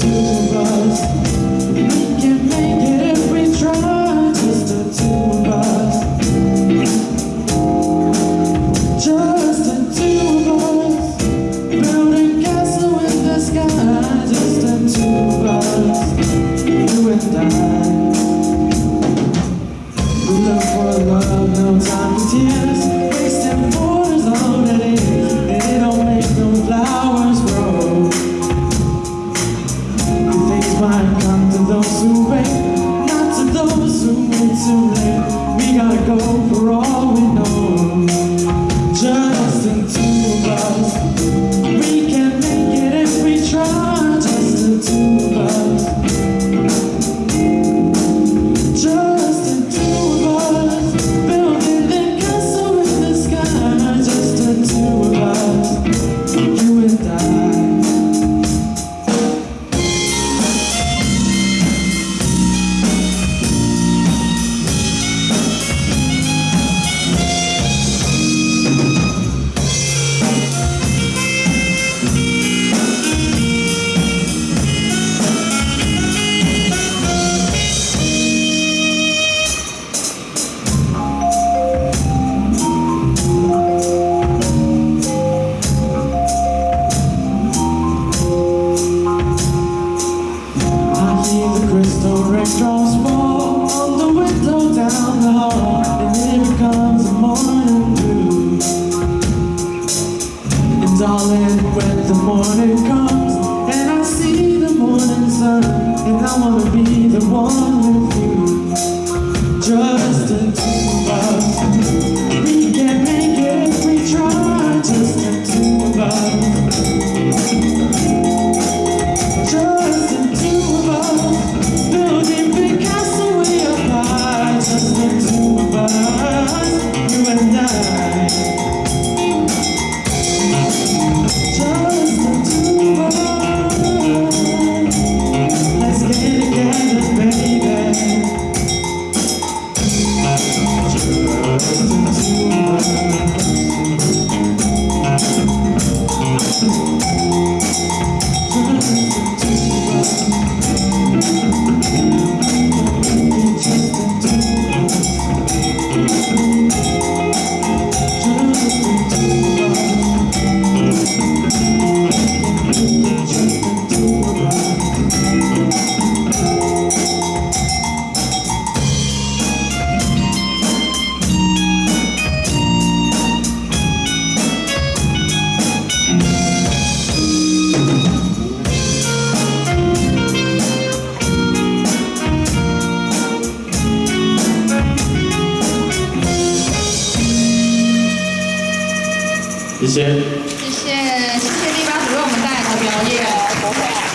to Sun, and I wanna be 谢谢谢谢谢谢第八组为我们带来的表演不会